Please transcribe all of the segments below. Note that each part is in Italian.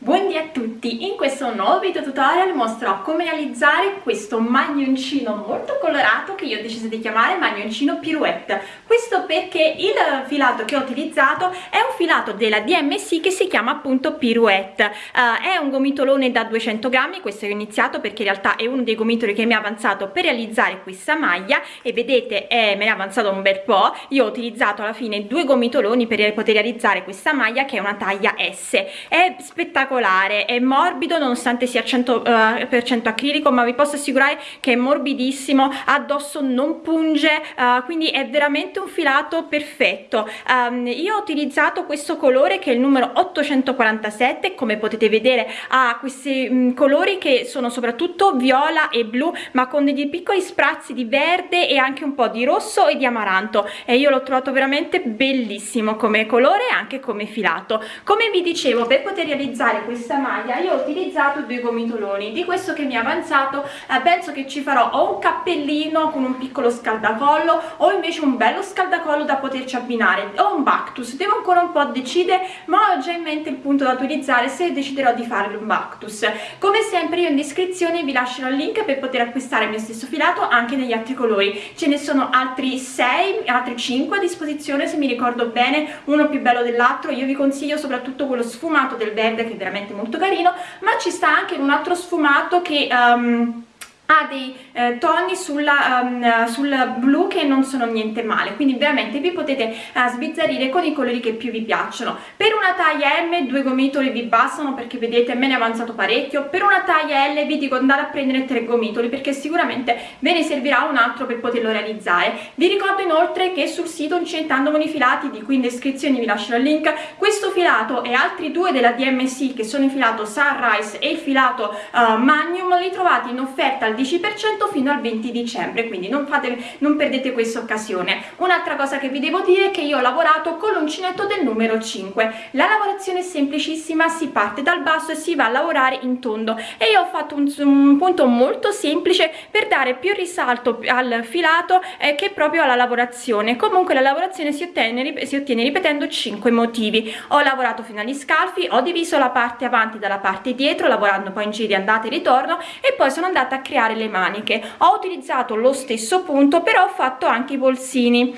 Buondì a tutti! In questo nuovo video tutorial mostrerò come realizzare questo maglioncino molto colorato che io ho deciso di chiamare maglioncino pirouette. Questo perché il filato che ho utilizzato è un filato della DMC che si chiama appunto pirouette. Uh, è un gomitolone da 200 grammi, questo ho iniziato perché in realtà è uno dei gomitoli che mi ha avanzato per realizzare questa maglia e vedete è, me ne è avanzato un bel po'. Io ho utilizzato alla fine due gomitoloni per poter realizzare questa maglia che è una taglia S. È spettacolare spettacolare è morbido nonostante sia 100% uh, acrilico ma vi posso assicurare che è morbidissimo addosso non punge uh, quindi è veramente un filato perfetto. Um, io ho utilizzato questo colore che è il numero 847 come potete vedere ha questi um, colori che sono soprattutto viola e blu ma con dei piccoli sprazzi di verde e anche un po' di rosso e di amaranto. E io l'ho trovato veramente bellissimo come colore e anche come filato. Come vi dicevo per poter realizzare fare questa maglia io ho utilizzato due gomitoloni. Di questo che mi è avanzato eh, penso che ci farò o un cappellino con un piccolo scaldacollo o invece un bello scaldacollo da poterci abbinare o un bactus. Devo ancora un po' decidere ma ho già in mente il punto da utilizzare se deciderò di fare un bactus. Come sempre io in descrizione vi lascerò il link per poter acquistare il mio stesso filato anche negli altri colori. Ce ne sono altri 6 altri 5 a disposizione se mi ricordo bene uno più bello dell'altro. Io vi consiglio soprattutto quello sfumato del verde che veramente molto carino ma ci sta anche un altro sfumato che um, ha dei eh, toni sulla, um, sul blu che non sono niente male. Quindi veramente vi potete uh, sbizzarrire con i colori che più vi piacciono. Per una taglia M due gomitoli vi bastano perché vedete me ne è avanzato parecchio. Per una taglia L vi dico andare a prendere tre gomitoli perché sicuramente ve ne servirà un altro per poterlo realizzare. Vi ricordo inoltre che sul sito Incentando con i filati di cui in descrizione vi lascio il link questo filato e altri due della DMC che sono il filato Sunrise e il filato uh, Magnum li trovate in offerta al 10% fino al 20 dicembre quindi non, fate, non perdete questa occasione. Un'altra cosa che vi devo dire è che io ho lavorato con l'uncinetto del numero 5 la lavorazione è semplicissima si parte dal basso e si va a lavorare in tondo. E io ho fatto un, un punto molto semplice per dare più risalto al filato eh, che proprio alla lavorazione. Comunque la lavorazione si ottiene, si ottiene ripetendo 5 motivi. Ho lavorato fino agli scalfi ho diviso la parte avanti dalla parte dietro lavorando poi in giri andata e ritorno e poi sono andata a creare le maniche. Ho utilizzato lo stesso punto però ho fatto anche i bolsini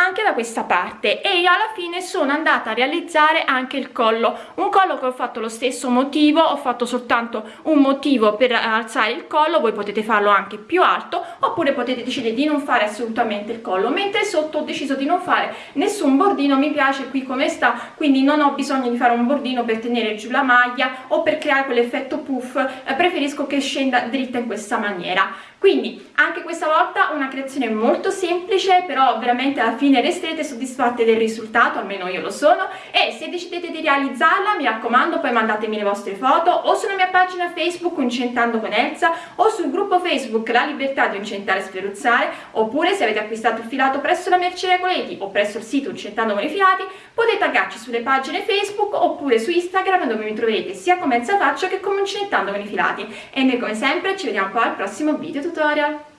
anche da questa parte e io alla fine sono andata a realizzare anche il collo. Un collo che ho fatto lo stesso motivo ho fatto soltanto un motivo per alzare il collo voi potete farlo anche più alto oppure potete decidere di non fare assolutamente il collo. Mentre sotto ho deciso di non fare nessun bordino mi piace qui come sta quindi non ho bisogno di fare un bordino per tenere giù la maglia o per creare quell'effetto puff. Eh, preferisco che scenda dritta in questa maniera quindi anche questa volta una creazione molto semplice però veramente alla fine resterete soddisfatte del risultato almeno io lo sono. E se decidete di realizzarla mi raccomando poi mandatemi le vostre foto o sulla mia pagina facebook incentando con Elsa o sul gruppo facebook la libertà di incentare e sferuzzare oppure se avete acquistato il filato presso la Merce Regoleti o presso il sito incentando con i filati potete taggarci sulle pagine facebook oppure su instagram dove mi troverete sia come Elsa Faccio che come incentando con i filati. E noi come sempre ci vediamo poi al prossimo video tutorial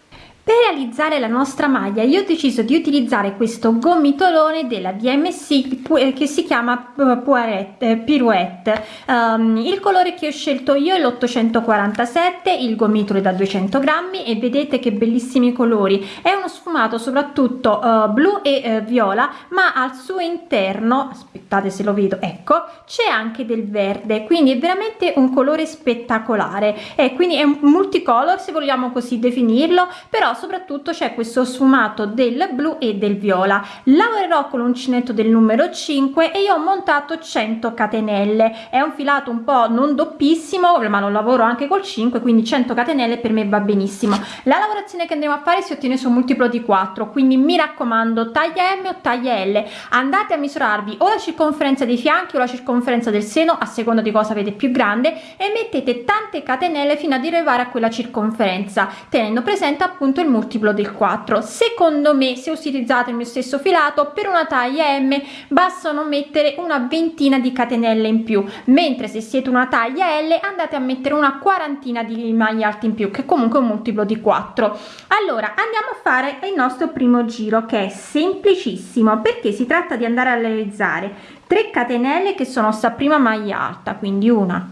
per realizzare la nostra maglia io ho deciso di utilizzare questo gomitolone della DMC eh, che si chiama eh, eh, Pirouette. Um, il colore che ho scelto io è l'847 il gomitolo da 200 grammi e vedete che bellissimi colori. È uno sfumato soprattutto uh, blu e uh, viola ma al suo interno aspettate se lo vedo ecco c'è anche del verde quindi è veramente un colore spettacolare. E quindi è un multicolor se vogliamo così definirlo però soprattutto c'è questo sfumato del blu e del viola. Lavorerò con l'uncinetto del numero 5 e io ho montato 100 catenelle. È un filato un po non doppissimo ma lo lavoro anche col 5 quindi 100 catenelle per me va benissimo. La lavorazione che andremo a fare si ottiene su un multiplo di 4 quindi mi raccomando taglia m o taglia l. Andate a misurarvi o la circonferenza dei fianchi o la circonferenza del seno a seconda di cosa avete più grande e mettete tante catenelle fino ad arrivare a quella circonferenza tenendo presente appunto il multiplo del 4 secondo me se utilizzate il mio stesso filato per una taglia m bastano mettere una ventina di catenelle in più mentre se siete una taglia l andate a mettere una quarantina di maglie alte in più che comunque un multiplo di 4 allora andiamo a fare il nostro primo giro che è semplicissimo perché si tratta di andare a realizzare 3 catenelle che sono sta prima maglia alta quindi una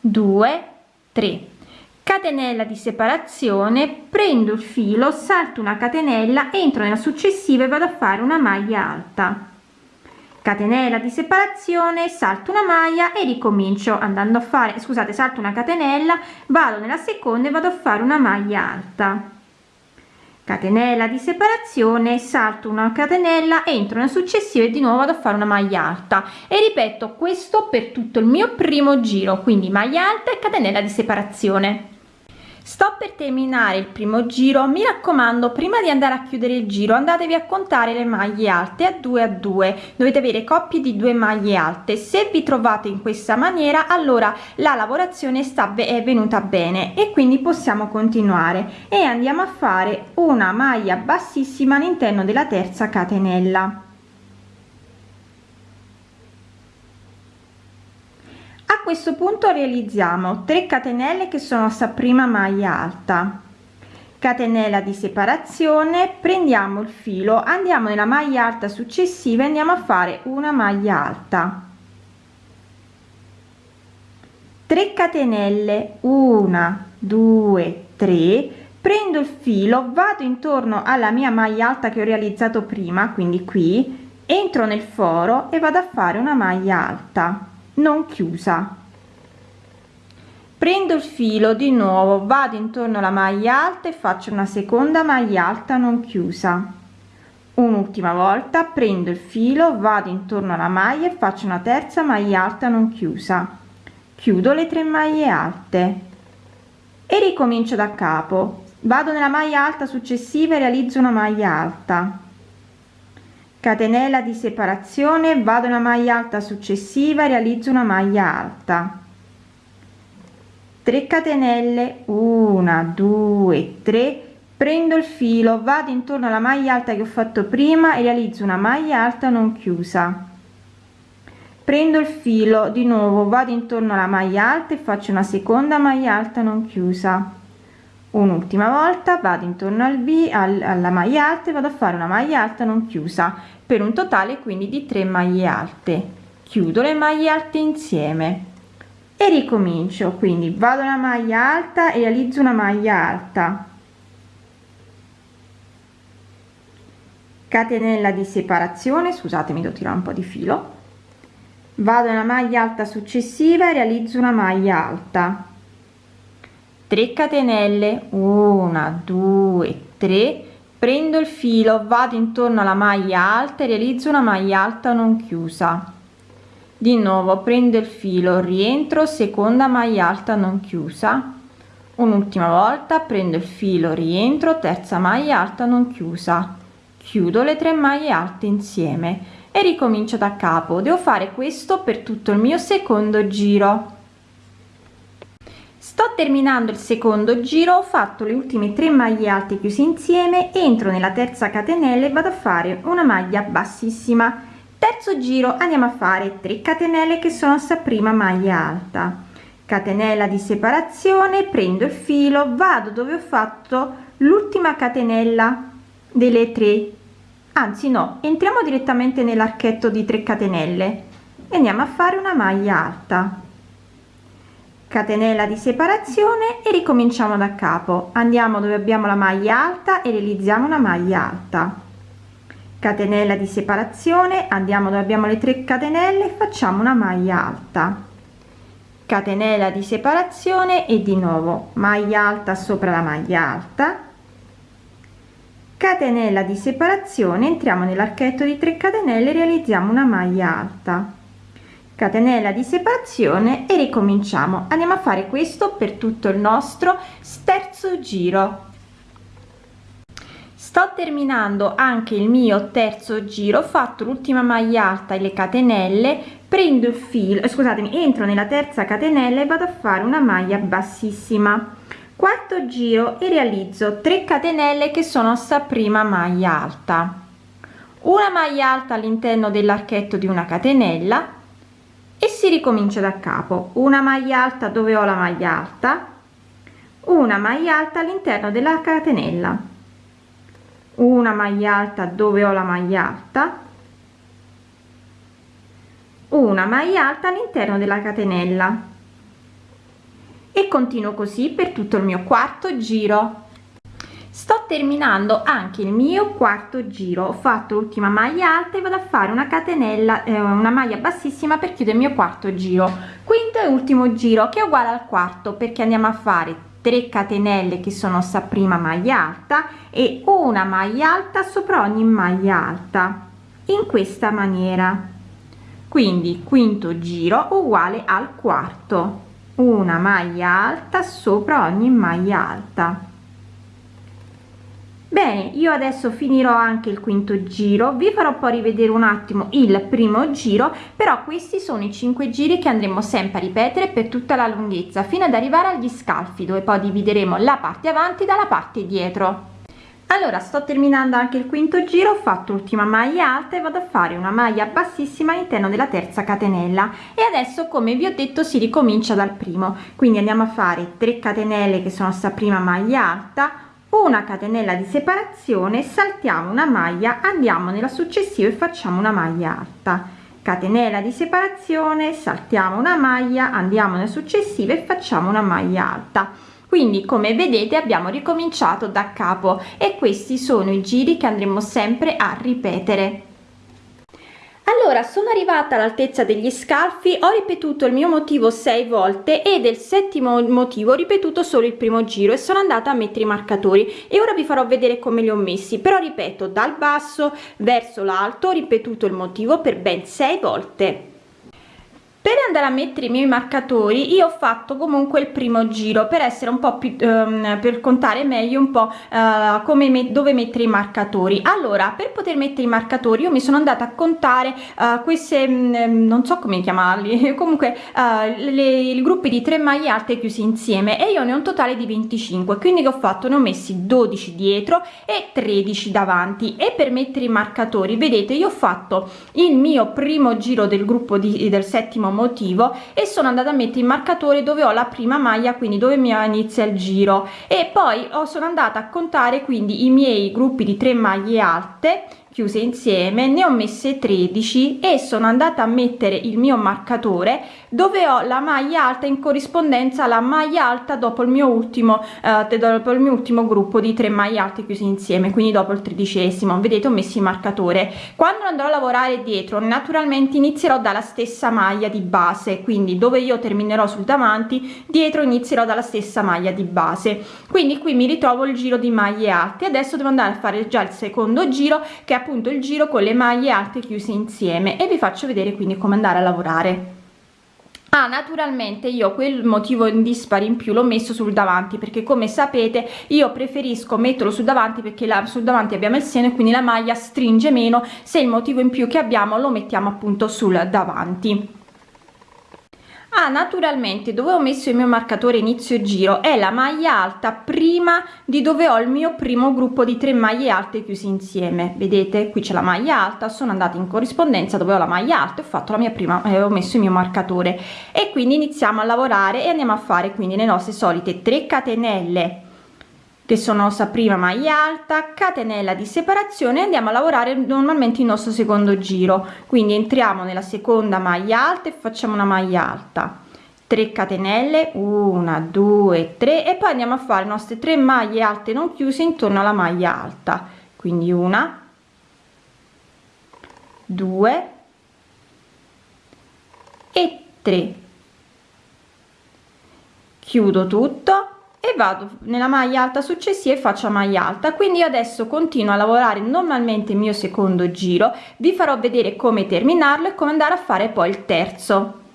2 3 catenella di separazione prendo il filo salto una catenella entro nella successiva e vado a fare una maglia alta. Catenella di separazione salto una maglia e ricomincio andando a fare scusate salto una catenella vado nella seconda e vado a fare una maglia alta. Catenella di separazione salto una catenella entro nella successiva e di nuovo vado a fare una maglia alta. E ripeto questo per tutto il mio primo giro quindi maglia alta e catenella di separazione sto per terminare il primo giro. Mi raccomando prima di andare a chiudere il giro andatevi a contare le maglie alte a 2 a 2 dovete avere coppie di due maglie alte. Se vi trovate in questa maniera allora la lavorazione sta è venuta bene e quindi possiamo continuare. E andiamo a fare una maglia bassissima all'interno della terza catenella questo punto realizziamo 3 catenelle che sono sta prima maglia alta. Catenella di separazione prendiamo il filo andiamo nella maglia alta successiva e andiamo a fare una maglia alta. 3 catenelle 1 2 3 prendo il filo vado intorno alla mia maglia alta che ho realizzato prima quindi qui entro nel foro e vado a fare una maglia alta non chiusa. Prendo il filo di nuovo vado intorno alla maglia alta e faccio una seconda maglia alta non chiusa. Un'ultima volta prendo il filo vado intorno alla maglia e faccio una terza maglia alta non chiusa. Chiudo le tre maglie alte. E ricomincio da capo. Vado nella maglia alta successiva e realizzo una maglia alta catenella di separazione vado nella maglia alta successiva realizzo una maglia alta. 3 catenelle 1 2 3 prendo il filo vado intorno alla maglia alta che ho fatto prima e realizzo una maglia alta non chiusa. Prendo il filo di nuovo vado intorno alla maglia alta e faccio una seconda maglia alta non chiusa un'ultima volta vado intorno al b alla maglia alta e vado a fare una maglia alta non chiusa per un totale quindi di 3 maglie alte. Chiudo le maglie alte insieme e ricomincio quindi vado alla maglia alta e realizzo una maglia alta. Catenella di separazione scusatemi devo tirare un po di filo. Vado nella maglia alta successiva e realizzo una maglia alta 3 catenelle 1 2 3 prendo il filo vado intorno alla maglia alta e realizzo una maglia alta non chiusa. Di nuovo prendo il filo rientro seconda maglia alta non chiusa. Un'ultima volta prendo il filo rientro terza maglia alta non chiusa. Chiudo le tre maglie alte insieme e ricomincio da capo. Devo fare questo per tutto il mio secondo giro sto terminando il secondo giro ho fatto le ultime tre maglie alte chiuse insieme entro nella terza catenella e vado a fare una maglia bassissima. Terzo giro andiamo a fare 3 catenelle che sono sta prima maglia alta. Catenella di separazione prendo il filo vado dove ho fatto l'ultima catenella delle tre. Anzi no entriamo direttamente nell'archetto di 3 catenelle. E andiamo a fare una maglia alta catenella di separazione e ricominciamo da capo. Andiamo dove abbiamo la maglia alta e realizziamo una maglia alta. Catenella di separazione andiamo dove abbiamo le 3 catenelle e facciamo una maglia alta. Catenella di separazione e di nuovo maglia alta sopra la maglia alta. Catenella di separazione entriamo nell'archetto di 3 catenelle realizziamo una maglia alta catenella di separazione e ricominciamo. Andiamo a fare questo per tutto il nostro terzo giro. Sto terminando anche il mio terzo giro ho fatto l'ultima maglia alta e le catenelle prendo il filo eh, scusatemi entro nella terza catenella e vado a fare una maglia bassissima. Quarto giro e realizzo 3 catenelle che sono sta prima maglia alta. Una maglia alta all'interno dell'archetto di una catenella e si ricomincia da capo. Una maglia alta dove ho la maglia alta? Una maglia alta all'interno della catenella. Una maglia alta dove ho la maglia alta? Una maglia alta all'interno della catenella. E continuo così per tutto il mio quarto giro sto terminando anche il mio quarto giro. Ho fatto l'ultima maglia alta e vado a fare una catenella eh, una maglia bassissima per chiudere il mio quarto giro. Quinto e ultimo giro che è uguale al quarto perché andiamo a fare 3 catenelle che sono sta prima maglia alta e una maglia alta sopra ogni maglia alta in questa maniera. Quindi quinto giro uguale al quarto. Una maglia alta sopra ogni maglia alta bene io adesso finirò anche il quinto giro vi farò poi rivedere un attimo il primo giro però questi sono i cinque giri che andremo sempre a ripetere per tutta la lunghezza fino ad arrivare agli scalfi dove poi divideremo la parte avanti dalla parte dietro. Allora sto terminando anche il quinto giro ho fatto l'ultima maglia alta e vado a fare una maglia bassissima all'interno della terza catenella. E adesso come vi ho detto si ricomincia dal primo. Quindi andiamo a fare 3 catenelle che sono sta prima maglia alta una catenella di separazione saltiamo una maglia andiamo nella successiva e facciamo una maglia alta. Catenella di separazione saltiamo una maglia andiamo nella successiva e facciamo una maglia alta. Quindi come vedete abbiamo ricominciato da capo e questi sono i giri che andremo sempre a ripetere allora sono arrivata all'altezza degli scalfi ho ripetuto il mio motivo sei volte e del settimo motivo ho ripetuto solo il primo giro e sono andata a mettere i marcatori. E ora vi farò vedere come li ho messi. Però ripeto dal basso verso l'alto ho ripetuto il motivo per ben sei volte per andare a mettere i miei marcatori io ho fatto comunque il primo giro per essere un po più um, per contare meglio un po uh, come me dove mettere i marcatori. Allora per poter mettere i marcatori io mi sono andata a contare uh, queste um, non so come chiamarli comunque le, i gruppi di tre maglie alte chiusi insieme e io ne ho un totale di 25 quindi che ho fatto? Ne ho messi 12 dietro e 13 davanti. E per mettere i marcatori vedete io ho fatto il mio primo giro del gruppo di, del settimo motivo e sono andata a mettere il marcatore dove ho la prima maglia quindi dove mi inizia il giro. E poi sono andata a contare quindi i miei gruppi di tre maglie alte chiuse insieme ne ho messe 13 e sono andata a mettere il mio marcatore dove ho la maglia alta in corrispondenza alla maglia alta dopo il mio ultimo eh, dopo il mio ultimo gruppo di tre maglie alte chiusi insieme quindi dopo il tredicesimo. Vedete ho messo il marcatore. Quando andrò a lavorare dietro naturalmente inizierò dalla stessa maglia di base quindi dove io terminerò sul davanti dietro inizierò dalla stessa maglia di base. Quindi qui mi ritrovo il giro di maglie alte. Adesso devo andare a fare già il secondo giro che è appunto il giro con le maglie alte chiuse insieme e vi faccio vedere quindi come andare a lavorare. Ah, naturalmente io quel motivo in dispari in più l'ho messo sul davanti perché come sapete io preferisco metterlo sul davanti perché là sul davanti abbiamo il seno e quindi la maglia stringe meno se il motivo in più che abbiamo lo mettiamo appunto sul davanti ah naturalmente dove ho messo il mio marcatore inizio giro è la maglia alta prima di dove ho il mio primo gruppo di tre maglie alte chiusi insieme. Vedete? Qui c'è la maglia alta sono andata in corrispondenza dove ho la maglia alta e ho fatto la mia prima eh, ho messo il mio marcatore. E quindi iniziamo a lavorare e andiamo a fare quindi le nostre solite 3 catenelle che sono nostra prima maglia alta catenella di separazione andiamo a lavorare normalmente il nostro secondo giro. Quindi entriamo nella seconda maglia alta e facciamo una maglia alta. 3 catenelle 1 2 3 e poi andiamo a fare le nostre tre maglie alte non chiuse intorno alla maglia alta. Quindi una 2 e 3 chiudo tutto e vado nella maglia alta successiva e faccio maglia alta. Quindi adesso continuo a lavorare normalmente il mio secondo giro. Vi farò vedere come terminarlo e come andare a fare poi il terzo.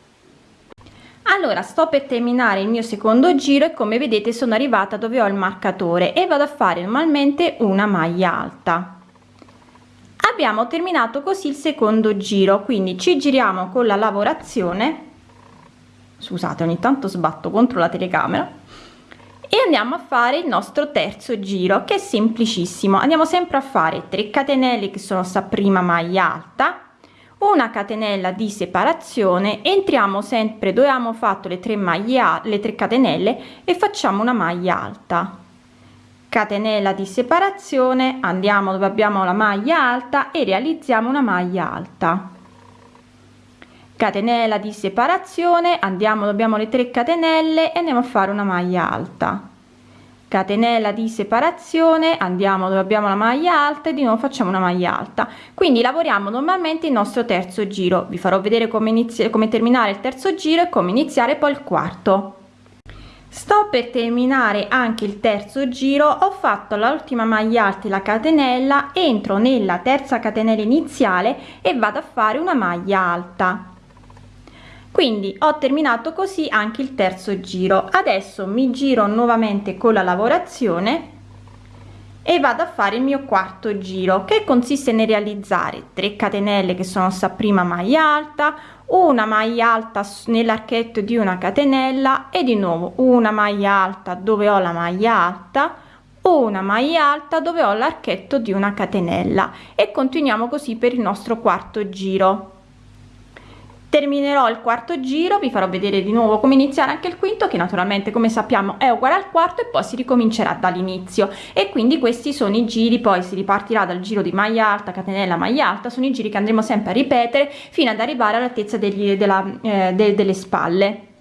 Allora sto per terminare il mio secondo giro e come vedete sono arrivata dove ho il marcatore e vado a fare normalmente una maglia alta. Abbiamo terminato così il secondo giro quindi ci giriamo con la lavorazione. Scusate ogni tanto sbatto contro la telecamera e andiamo a fare il nostro terzo giro che è semplicissimo. Andiamo sempre a fare 3 catenelle che sono sta prima maglia alta una catenella di separazione entriamo sempre dove abbiamo fatto le 3 maglie le 3 catenelle e facciamo una maglia alta. Catenella di separazione andiamo dove abbiamo la maglia alta e realizziamo una maglia alta catenella di separazione andiamo dove abbiamo le 3 catenelle e andiamo a fare una maglia alta. Catenella di separazione andiamo dove abbiamo la maglia alta e di nuovo facciamo una maglia alta. Quindi lavoriamo normalmente il nostro terzo giro. Vi farò vedere come iniziare come terminare il terzo giro e come iniziare poi il quarto. Sto per terminare anche il terzo giro. Ho fatto l'ultima maglia alta e la catenella entro nella terza catenella iniziale e vado a fare una maglia alta quindi ho terminato così anche il terzo giro. Adesso mi giro nuovamente con la lavorazione e vado a fare il mio quarto giro che consiste nel realizzare 3 catenelle che sono sta prima maglia alta una maglia alta nell'archetto di una catenella e di nuovo una maglia alta dove ho la maglia alta una maglia alta dove ho l'archetto di una catenella. E continuiamo così per il nostro quarto giro terminerò il quarto giro vi farò vedere di nuovo come iniziare anche il quinto che naturalmente come sappiamo è uguale al quarto e poi si ricomincerà dall'inizio. E quindi questi sono i giri poi si ripartirà dal giro di maglia alta catenella maglia alta sono i giri che andremo sempre a ripetere fino ad arrivare all'altezza eh, de, delle spalle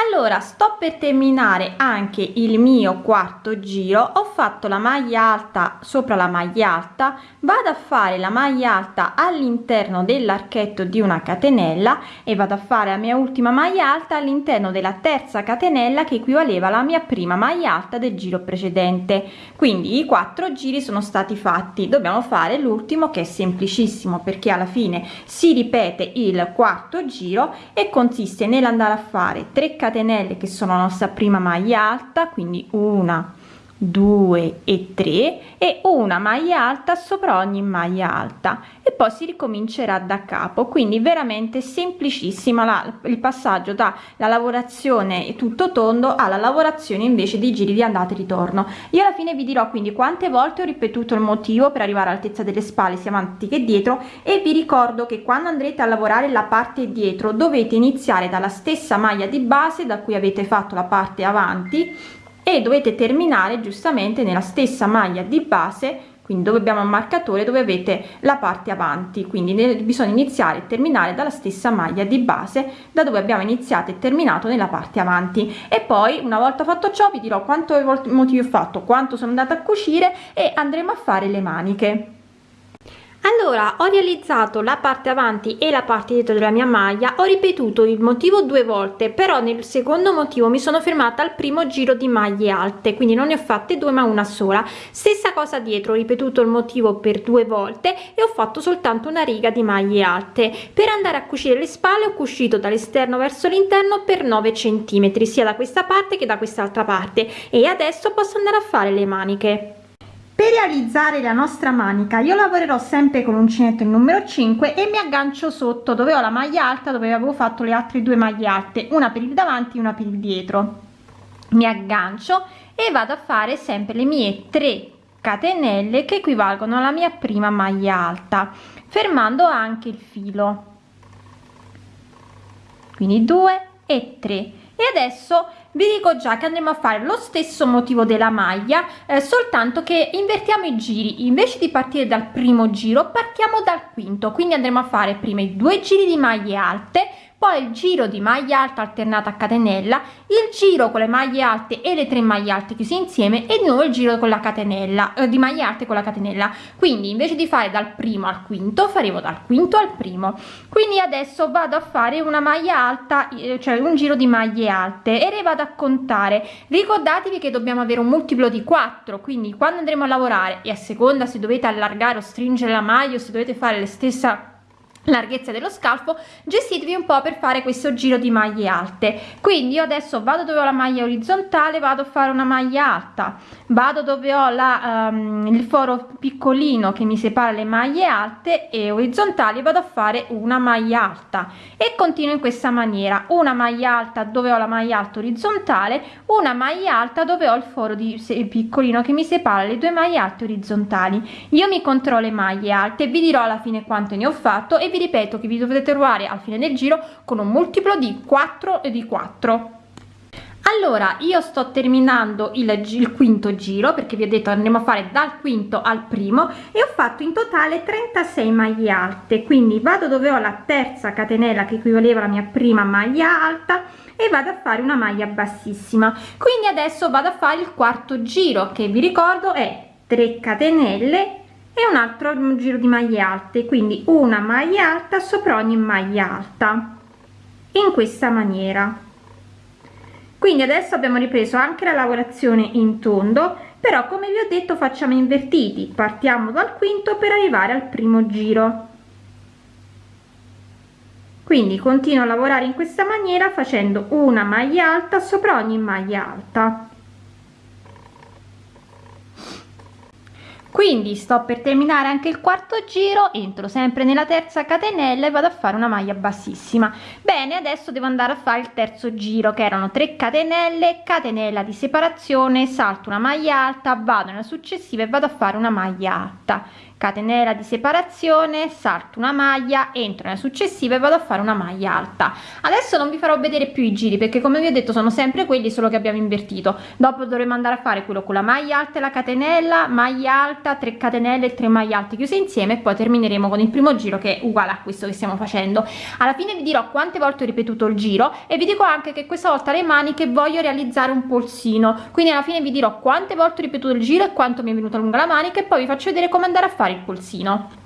allora sto per terminare anche il mio quarto giro. Ho fatto la maglia alta sopra la maglia alta. Vado a fare la maglia alta all'interno dell'archetto di una catenella e vado a fare la mia ultima maglia alta all'interno della terza catenella che equivaleva alla mia prima maglia alta del giro precedente. Quindi i quattro giri sono stati fatti. Dobbiamo fare l'ultimo che è semplicissimo perché alla fine si ripete il quarto giro e consiste nell'andare a fare 3 catenelle catenelle che sono la nostra prima maglia alta quindi una 2 e 3 e una maglia alta sopra ogni maglia alta. E poi si ricomincerà da capo. Quindi veramente semplicissima la, il passaggio da la lavorazione tutto tondo alla lavorazione invece dei giri di andata e ritorno. Io alla fine vi dirò quindi quante volte ho ripetuto il motivo per arrivare all'altezza delle spalle sia avanti che dietro e vi ricordo che quando andrete a lavorare la parte dietro dovete iniziare dalla stessa maglia di base da cui avete fatto la parte avanti e dovete terminare giustamente nella stessa maglia di base quindi dove abbiamo un marcatore dove avete la parte avanti. Quindi bisogna iniziare e terminare dalla stessa maglia di base da dove abbiamo iniziato e terminato nella parte avanti. E poi una volta fatto ciò vi dirò quanto motivi ho fatto quanto sono andata a cucire e andremo a fare le maniche allora ho realizzato la parte avanti e la parte dietro della mia maglia. Ho ripetuto il motivo due volte però nel secondo motivo mi sono fermata al primo giro di maglie alte quindi non ne ho fatte due ma una sola. Stessa cosa dietro ho ripetuto il motivo per due volte e ho fatto soltanto una riga di maglie alte. Per andare a cucire le spalle ho cucito dall'esterno verso l'interno per 9 centimetri sia da questa parte che da quest'altra parte. E adesso posso andare a fare le maniche per realizzare la nostra manica io lavorerò sempre con l'uncinetto il numero 5 e mi aggancio sotto dove ho la maglia alta dove avevo fatto le altre due maglie alte una per il davanti una per il dietro. Mi aggancio e vado a fare sempre le mie 3 catenelle che equivalgono alla mia prima maglia alta fermando anche il filo. Quindi 2 e 3 e adesso vi dico già che andremo a fare lo stesso motivo della maglia eh, soltanto che invertiamo i giri. Invece di partire dal primo giro partiamo dal quinto. Quindi andremo a fare prima i due giri di maglie alte poi il giro di maglia alta alternata a catenella il giro con le maglie alte e le tre maglie alte chiuse insieme e di nuovo il giro con la catenella eh, di maglie alte con la catenella. Quindi invece di fare dal primo al quinto faremo dal quinto al primo. Quindi adesso vado a fare una maglia alta eh, cioè un giro di maglie alte e le vado a contare. Ricordatevi che dobbiamo avere un multiplo di 4 quindi quando andremo a lavorare e a seconda se dovete allargare o stringere la maglia o se dovete fare la stessa larghezza dello scalfo gestitevi un po per fare questo giro di maglie alte. Quindi io adesso vado dove ho la maglia orizzontale vado a fare una maglia alta. Vado dove ho la, um, il foro piccolino che mi separa le maglie alte e orizzontali vado a fare una maglia alta. E continuo in questa maniera. Una maglia alta dove ho la maglia alta orizzontale una maglia alta dove ho il foro di piccolino che mi separa le due maglie alte orizzontali. Io mi controllo le maglie alte vi dirò alla fine quanto ne ho fatto e vi ripeto che vi dovete trovare al fine del giro con un multiplo di 4 e di 4 allora io sto terminando il, il, quinto giro perché vi ho detto andremo a fare dal quinto al primo e ho fatto in totale 36 maglie alte. Quindi vado dove ho la terza catenella che equivaleva alla mia prima maglia alta e vado a fare una maglia bassissima. Quindi adesso vado a fare il quarto giro che vi ricordo è 3 catenelle e un altro giro di maglie alte quindi una maglia alta sopra ogni maglia alta in questa maniera. Quindi adesso abbiamo ripreso anche la lavorazione in tondo però come vi ho detto facciamo invertiti partiamo dal quinto per arrivare al primo giro. Quindi continuo a lavorare in questa maniera facendo una maglia alta sopra ogni maglia alta quindi sto per terminare anche il quarto giro entro sempre nella terza catenella e vado a fare una maglia bassissima. Bene adesso devo andare a fare il terzo giro che erano 3 catenelle catenella di separazione salto una maglia alta vado nella successiva e vado a fare una maglia alta catenella di separazione salto una maglia entro nella successiva e vado a fare una maglia alta. Adesso non vi farò vedere più i giri perché come vi ho detto sono sempre quelli solo che abbiamo invertito. Dopo dovremo andare a fare quello con la maglia alta e la catenella maglia alta 3 catenelle e 3 maglie alte chiuse insieme e poi termineremo con il primo giro che è uguale a questo che stiamo facendo. Alla fine vi dirò quante volte ho ripetuto il giro e vi dico anche che questa volta le maniche voglio realizzare un polsino. Quindi alla fine vi dirò quante volte ho ripetuto il giro e quanto mi è venuta lunga la manica e poi vi faccio vedere come andare a fare fare il polsino.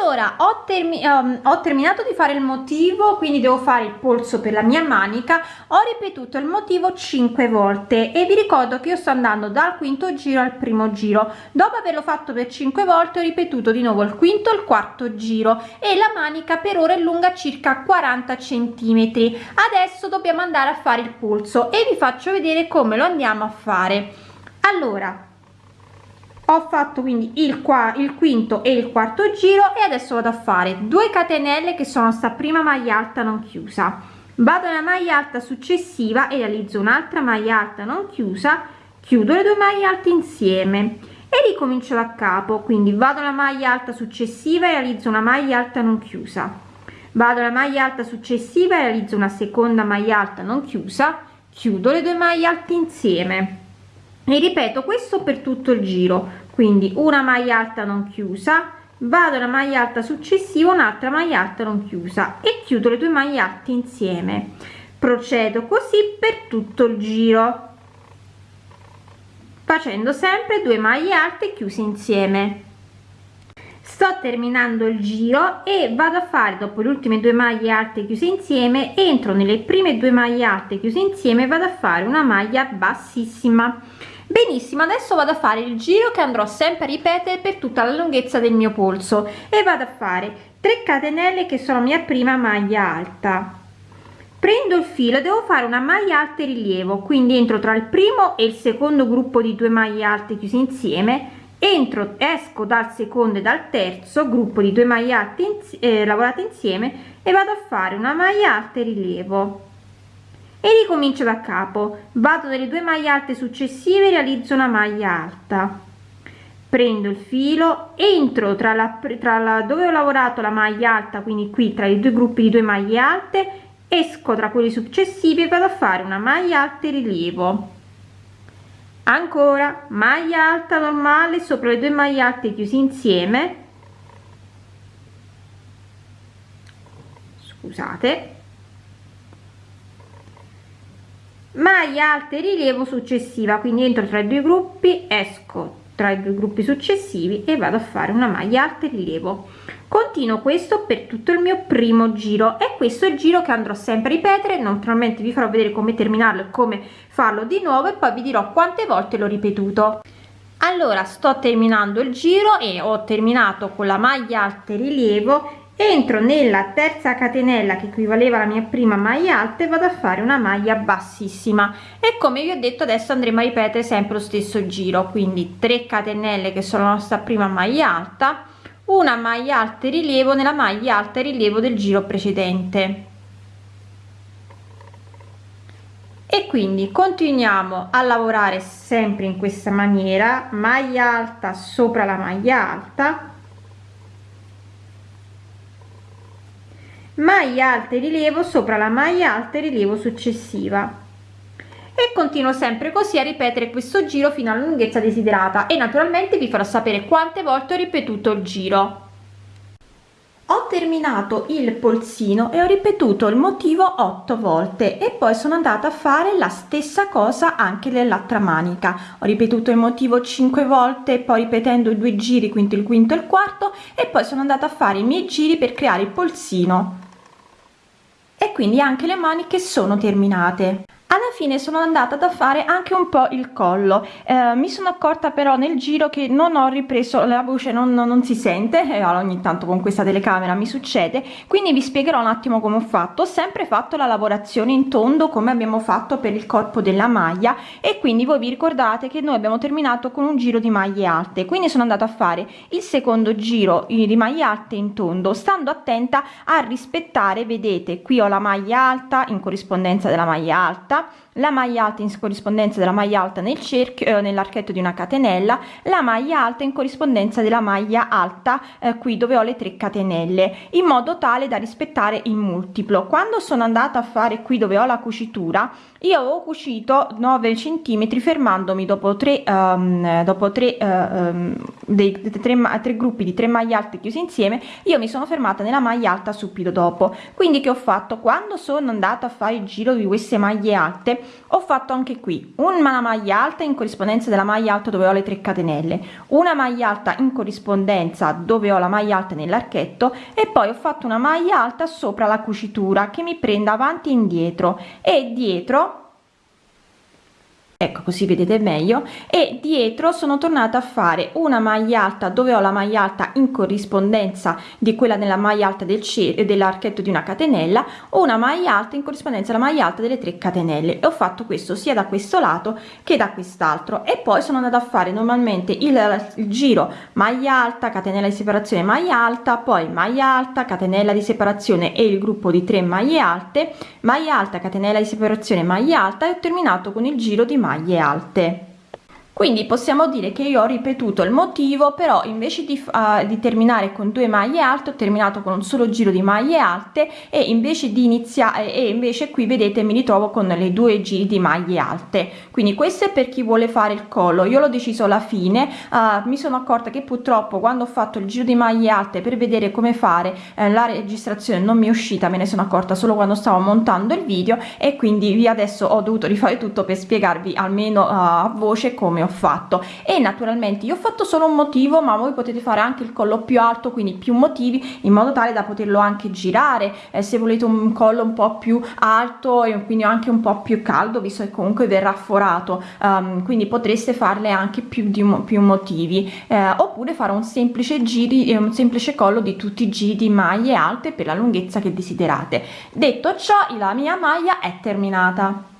Allora ho, termi um, ho, terminato di fare il motivo quindi devo fare il polso per la mia manica. Ho ripetuto il motivo 5 volte e vi ricordo che io sto andando dal quinto giro al primo giro. Dopo averlo fatto per 5 volte ho ripetuto di nuovo il quinto e il quarto giro e la manica per ora è lunga circa 40 centimetri. Adesso dobbiamo andare a fare il polso e vi faccio vedere come lo andiamo a fare. Allora ho fatto quindi il qua il quinto e il quarto giro e adesso vado a fare 2 catenelle che sono sta prima maglia alta non chiusa. Vado nella maglia alta successiva e realizzo un'altra maglia alta non chiusa chiudo le due maglie alte insieme e ricomincio da capo. Quindi vado alla maglia alta successiva e realizzo una maglia alta non chiusa. Vado alla maglia alta successiva e realizzo una seconda maglia alta non chiusa chiudo le due maglie alte insieme e ripeto questo per tutto il giro. Quindi una maglia alta non chiusa vado alla maglia alta successiva un'altra maglia alta non chiusa e chiudo le due maglie alte insieme. Procedo così per tutto il giro facendo sempre due maglie alte chiuse insieme. Sto terminando il giro e vado a fare dopo le ultime due maglie alte chiuse insieme entro nelle prime due maglie alte chiuse insieme vado a fare una maglia bassissima benissimo adesso vado a fare il giro che andrò sempre a ripetere per tutta la lunghezza del mio polso. E vado a fare 3 catenelle che sono mia prima maglia alta. Prendo il filo devo fare una maglia alta e rilievo. Quindi entro tra il primo e il secondo gruppo di due maglie alte chiuse insieme. Entro esco dal secondo e dal terzo gruppo di due maglie alte eh, lavorate insieme e vado a fare una maglia alta e rilievo e ricomincio da capo. Vado nelle due maglie alte successive realizzo una maglia alta. Prendo il filo entro tra la, tra la dove ho lavorato la maglia alta quindi qui tra i due gruppi di due maglie alte esco tra quelli successivi e vado a fare una maglia alta e rilievo. Ancora maglia alta normale sopra le due maglie alte chiusi insieme. Scusate maglia alta rilievo successiva. Quindi entro tra i due gruppi esco tra i due gruppi successivi e vado a fare una maglia alta rilievo. Continuo questo per tutto il mio primo giro. E questo è il giro che andrò sempre a ripetere. Naturalmente vi farò vedere come terminarlo e come farlo di nuovo e poi vi dirò quante volte l'ho ripetuto. Allora sto terminando il giro e ho terminato con la maglia alta rilievo entro nella terza catenella che equivaleva alla mia prima maglia alta e vado a fare una maglia bassissima. E come vi ho detto adesso andremo a ripetere sempre lo stesso giro. Quindi 3 catenelle che sono la nostra prima maglia alta una maglia alta e rilievo nella maglia alta e rilievo del giro precedente. E quindi continuiamo a lavorare sempre in questa maniera maglia alta sopra la maglia alta maglia alta e rilievo sopra la maglia alta e rilievo successiva. E continuo sempre così a ripetere questo giro fino alla lunghezza desiderata e naturalmente vi farò sapere quante volte ho ripetuto il giro. Ho terminato il polsino e ho ripetuto il motivo 8 volte e poi sono andata a fare la stessa cosa anche nell'altra manica. Ho ripetuto il motivo 5 volte poi ripetendo i due giri quinto il quinto e il quarto e poi sono andata a fare i miei giri per creare il polsino e quindi anche le maniche sono terminate alla fine sono andata da fare anche un po il collo. Eh, mi sono accorta però nel giro che non ho ripreso la voce non, non si sente e ogni tanto con questa telecamera mi succede. Quindi vi spiegherò un attimo come ho fatto. Ho sempre fatto la lavorazione in tondo come abbiamo fatto per il corpo della maglia e quindi voi vi ricordate che noi abbiamo terminato con un giro di maglie alte. Quindi sono andata a fare il secondo giro di maglie alte in tondo stando attenta a rispettare vedete qui ho la maglia alta in corrispondenza della maglia alta tá? La maglia alta in corrispondenza della maglia alta nel cerchio eh, nell'archetto di una catenella la maglia alta in corrispondenza della maglia alta eh, qui dove ho le 3 catenelle in modo tale da rispettare il multiplo. Quando sono andata a fare qui dove ho la cucitura io ho cucito 9 centimetri fermandomi dopo 3 um, ehm, dopo 3 uh, um, dei 3, 3 gruppi di 3 maglie alte chiuse insieme io mi sono fermata nella maglia alta subito dopo. Quindi che ho fatto? Quando sono andata a fare il giro di queste maglie alte ho fatto anche qui una maglia alta in corrispondenza della maglia alta dove ho le 3 catenelle una maglia alta in corrispondenza dove ho la maglia alta nell'archetto e poi ho fatto una maglia alta sopra la cucitura che mi prenda avanti e indietro e dietro ecco così vedete meglio. E dietro sono tornata a fare una maglia alta. Dove ho la maglia alta? In corrispondenza di quella nella maglia alta del cerchio dell'archetto di una catenella una maglia alta in corrispondenza alla maglia alta delle 3 catenelle. E ho fatto questo sia da questo lato che da quest'altro. E poi sono andata a fare normalmente il, il giro maglia alta catenella di separazione maglia alta poi maglia alta catenella di separazione e il gruppo di 3 maglie alte maglia alta catenella di separazione maglia alta e ho terminato con il giro di maglia maglie alte quindi possiamo dire che io ho ripetuto il motivo però invece di, uh, di terminare con due maglie alte ho terminato con un solo giro di maglie alte e invece di iniziare e invece qui vedete mi ritrovo con le due giri di maglie alte. Quindi questo è per chi vuole fare il collo. Io l'ho deciso alla fine uh, mi sono accorta che purtroppo quando ho fatto il giro di maglie alte per vedere come fare eh, la registrazione non mi è uscita me ne sono accorta solo quando stavo montando il video e quindi vi adesso ho dovuto rifare tutto per spiegarvi almeno uh, a voce come ho fatto. E naturalmente io ho fatto solo un motivo ma voi potete fare anche il collo più alto quindi più motivi in modo tale da poterlo anche girare. Eh, se volete un collo un po più alto e quindi anche un po più caldo visto che comunque verrà forato um, quindi potreste farle anche più di più motivi. Eh, oppure fare un semplice giri e un semplice collo di tutti i giri di maglie alte per la lunghezza che desiderate. Detto ciò la mia maglia è terminata